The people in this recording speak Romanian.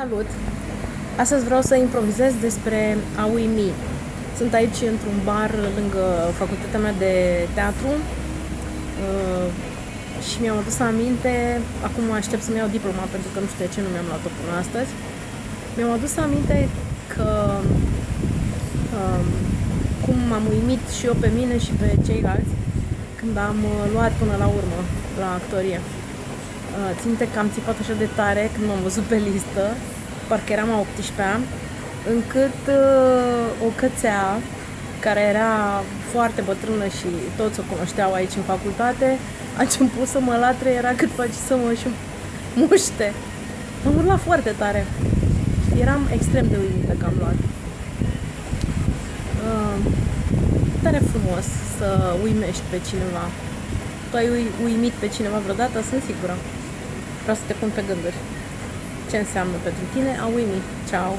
Salut! Astăzi vreau să improvizez despre a uimi. Sunt aici într-un bar lângă facultatea mea de teatru uh, și mi-am adus aminte, acum aștept să-mi iau diploma pentru că nu știu de ce nu mi-am luat-o până astăzi, mi-am adus aminte că um, cum m-am uimit și eu pe mine și pe ceilalți când am uh, luat până la urmă la actorie. Uh, ținte că am țipat așa de tare când m-am văzut pe listă, parcă eram a 18-a, încât uh, o cățea care era foarte bătrână și toți o cunoșteau aici în facultate, a început să mă latre, era cât face să mă și muște. Am urlat foarte tare. Eram extrem de uimită că am luat. Uh, tare frumos să uimești pe cineva. Tu ai uimit pe cineva vreodată? Sunt sigură. Vreau să te pun pe gânduri. Ce înseamnă pentru tine a uimi? Ciao!